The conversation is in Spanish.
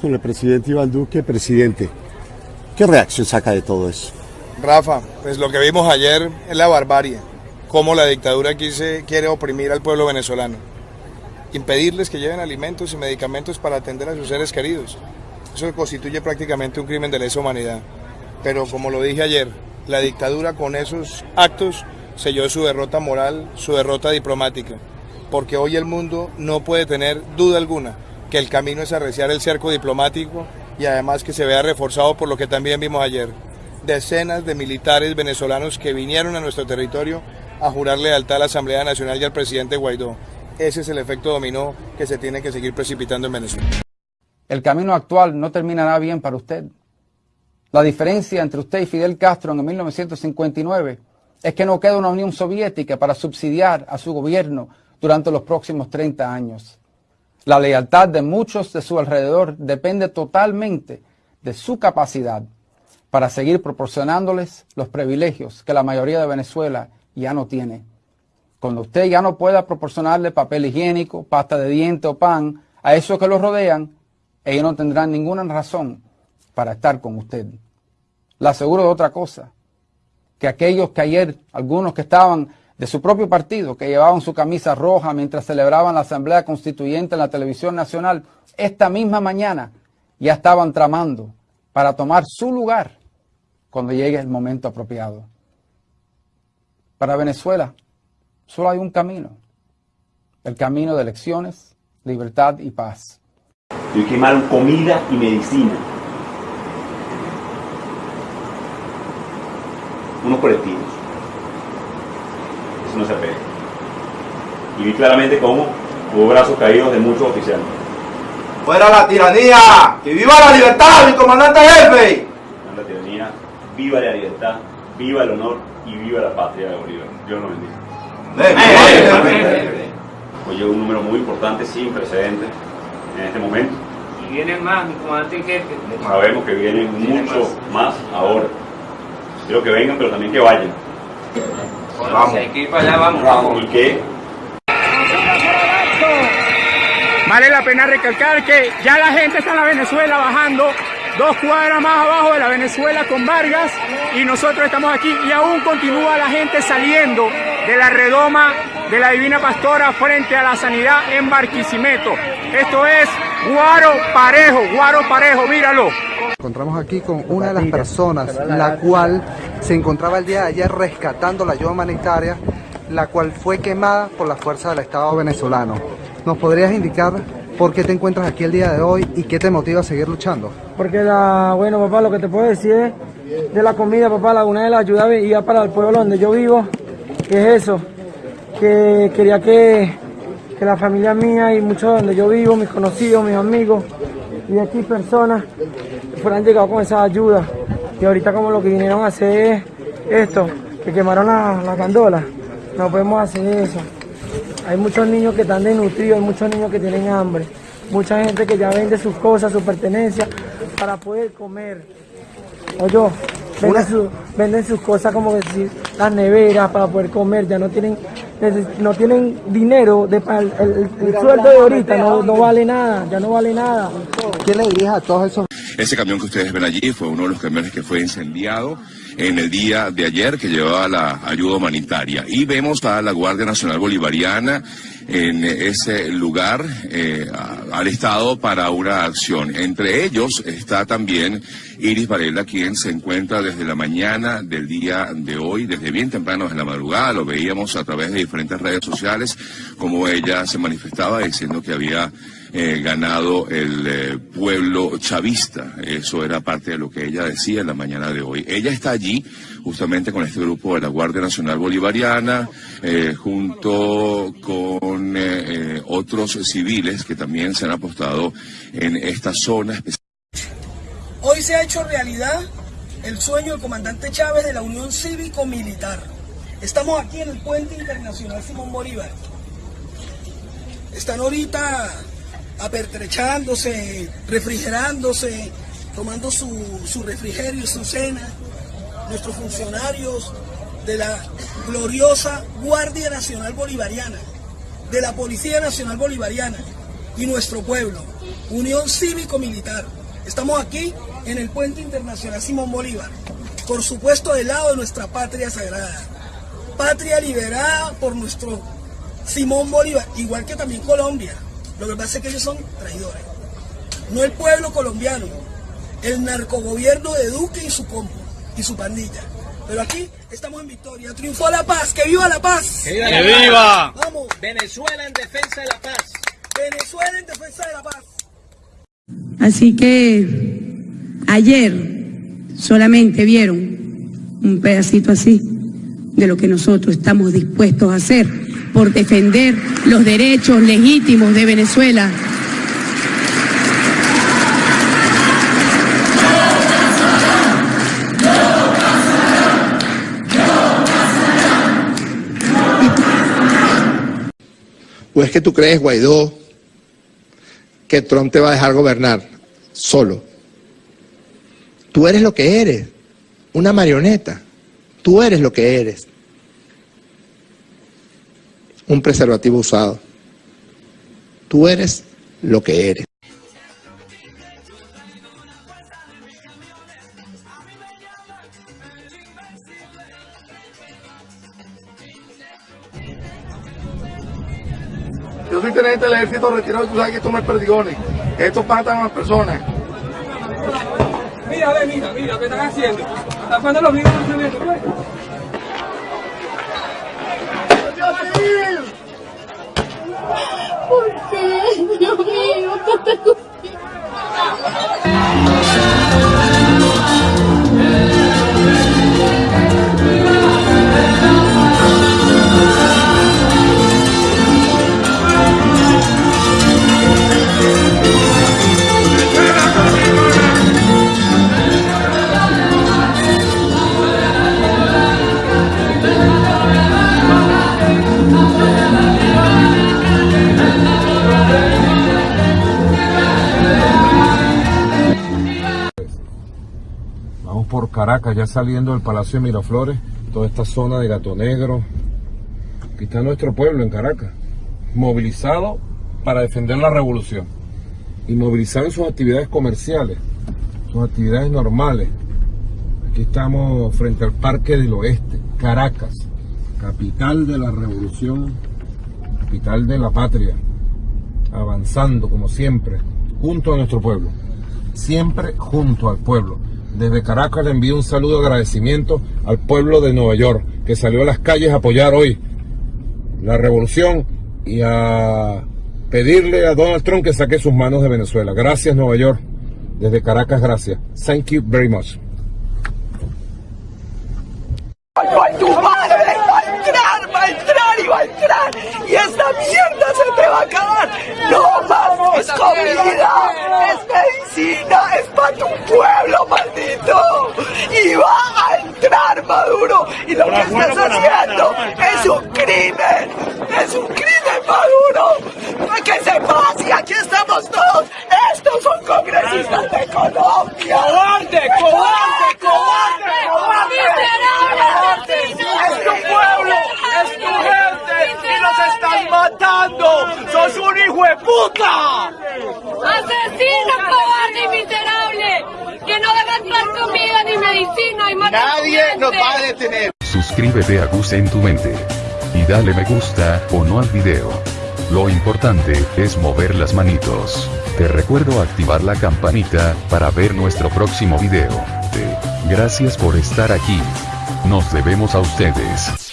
Con el presidente Iván Duque, presidente, ¿qué reacción saca de todo eso? Rafa, pues lo que vimos ayer es la barbarie, cómo la dictadura aquí quiere oprimir al pueblo venezolano, impedirles que lleven alimentos y medicamentos para atender a sus seres queridos. Eso constituye prácticamente un crimen de lesa humanidad. Pero como lo dije ayer, la dictadura con esos actos selló su derrota moral, su derrota diplomática, porque hoy el mundo no puede tener duda alguna que el camino es arreciar el cerco diplomático y además que se vea reforzado por lo que también vimos ayer. Decenas de militares venezolanos que vinieron a nuestro territorio a jurar lealtad a la Asamblea Nacional y al presidente Guaidó. Ese es el efecto dominó que se tiene que seguir precipitando en Venezuela. El camino actual no terminará bien para usted. La diferencia entre usted y Fidel Castro en 1959 es que no queda una Unión Soviética para subsidiar a su gobierno durante los próximos 30 años. La lealtad de muchos de su alrededor depende totalmente de su capacidad para seguir proporcionándoles los privilegios que la mayoría de Venezuela ya no tiene. Cuando usted ya no pueda proporcionarle papel higiénico, pasta de diente o pan a esos que lo rodean, ellos no tendrán ninguna razón para estar con usted. Le aseguro de otra cosa, que aquellos que ayer, algunos que estaban de su propio partido, que llevaban su camisa roja mientras celebraban la Asamblea Constituyente en la televisión nacional, esta misma mañana ya estaban tramando para tomar su lugar cuando llegue el momento apropiado. Para Venezuela solo hay un camino, el camino de elecciones, libertad y paz. Y quemaron comida y medicina. Unos colectivos. Eso no se pega. Y vi claramente cómo hubo brazos caídos de muchos oficiales. ¡Fuera la tiranía! ¡Que viva la libertad, mi comandante jefe! La tiranía, viva la libertad, viva el honor y viva la patria de Bolívar. Dios lo bendiga. Hoy llegó un número muy importante, sin precedentes, en este momento. Y vienen más, mi comandante jefe. Sabemos que vienen muchos más ahora. Quiero que vengan, pero también que vayan. Vamos. Si hay que ir para allá, vamos. vamos. ¿Y qué? Vale la pena recalcar que ya la gente está en la Venezuela bajando dos cuadras más abajo de la Venezuela con Vargas y nosotros estamos aquí y aún continúa la gente saliendo de la redoma de la Divina Pastora frente a la sanidad en Barquisimeto. Esto es Guaro Parejo, Guaro Parejo, míralo. Encontramos aquí con una de las personas, la cual se encontraba el día de ayer rescatando la ayuda humanitaria, la cual fue quemada por la fuerza del Estado venezolano. ¿Nos podrías indicar por qué te encuentras aquí el día de hoy y qué te motiva a seguir luchando? Porque, la, bueno, papá, lo que te puedo decir es de la comida, papá, la, una de las ayudas iba para el pueblo donde yo vivo, que es eso, que quería que, que la familia mía y muchos donde yo vivo, mis conocidos, mis amigos y aquí personas fueran llegado con esa ayuda. Y ahorita como lo que vinieron a hacer es esto, que quemaron la, la gandola, no podemos hacer eso. Hay muchos niños que están desnutridos, hay muchos niños que tienen hambre, mucha gente que ya vende sus cosas, sus pertenencias para poder comer. Oye, venden, su, venden sus cosas como decir las neveras para poder comer, ya no tienen no tienen dinero, de, el, el, el sueldo de ahorita no, no, vale nada, ya no vale nada. ¿Qué le dirías a todos esos? Ese camión que ustedes ven allí fue uno de los camiones que fue incendiado en el día de ayer que llevaba la ayuda humanitaria. Y vemos a la Guardia Nacional Bolivariana en ese lugar eh, alistado para una acción. Entre ellos está también Iris Varela, quien se encuentra desde la mañana del día de hoy, desde bien temprano en la madrugada. Lo veíamos a través de diferentes redes sociales, como ella se manifestaba diciendo que había eh, ganado el eh, pueblo chavista. Eso era parte de lo que ella decía en la mañana de hoy. Ella está allí justamente con este grupo de la Guardia Nacional Bolivariana, eh, junto con eh, eh, otros civiles que también se han apostado en esta zona. Hoy se ha hecho realidad el sueño del comandante Chávez de la Unión Cívico-Militar. Estamos aquí en el puente internacional Simón Bolívar. Están ahorita apertrechándose, refrigerándose, tomando su, su refrigerio y su cena, nuestros funcionarios de la gloriosa Guardia Nacional Bolivariana, de la Policía Nacional Bolivariana, y nuestro pueblo. Unión Cívico-Militar. Estamos aquí en el Puente Internacional Simón Bolívar. Por supuesto, del lado de nuestra patria sagrada. Patria liberada por nuestro Simón Bolívar, igual que también Colombia. Lo que pasa es que ellos son traidores. No el pueblo colombiano, el narcogobierno de Duque y su combo y su pandilla. Pero aquí estamos en victoria. Triunfó la paz. ¡Que viva la paz! ¡Que viva! ¡Que viva! Vamos. Venezuela en defensa de la paz. Venezuela en defensa de la paz. Así que ayer solamente vieron un pedacito así de lo que nosotros estamos dispuestos a hacer por defender los derechos legítimos de Venezuela. ¿O es que tú crees, Guaidó, que Trump te va a dejar gobernar solo? Tú eres lo que eres, una marioneta. Tú eres lo que eres. Un preservativo usado. Tú eres lo que eres. Yo soy teniente del ejército retirado y tú sabes que esto no es perdigones. Estos matan a las personas. Mira, ve, mira, mira, ¿qué están haciendo? Tapando los videos de Caracas, ya saliendo del Palacio de Miraflores, toda esta zona de Gato Negro. Aquí está nuestro pueblo en Caracas, movilizado para defender la revolución y movilizado en sus actividades comerciales, sus actividades normales. Aquí estamos frente al Parque del Oeste, Caracas, capital de la revolución, capital de la patria, avanzando como siempre, junto a nuestro pueblo, siempre junto al pueblo. Desde Caracas le envío un saludo de agradecimiento al pueblo de Nueva York, que salió a las calles a apoyar hoy la revolución y a pedirle a Donald Trump que saque sus manos de Venezuela. Gracias Nueva York. Desde Caracas, gracias. Thank you very much. Entrar, va a entrar y va a entrar. Y esta mierda se te va a acabar. No más es comida, es medicina, es para tu pueblo, maldito. Y va a entrar Maduro. Y lo que estás haciendo es un crimen, es un crimen Maduro. Para que sepas y aquí estamos todos. Estos son congresistas de Colombia. ¡Cobarde, cobarde, cobarde, cobarde! ¡Es tu pueblo! ¡Es tu gente! ¡Y nos están matando! ¡Sos un hijo de puta! ¡Asesino, cobarde y miserable! ¡Que no dejas dar comida ni medicina y Nadie nos va a detener. Suscríbete a Gus en tu mente. Y dale me gusta o no al video. Lo importante es mover las manitos. Te recuerdo activar la campanita para ver nuestro próximo video. Te- Gracias por estar aquí. Nos debemos a ustedes.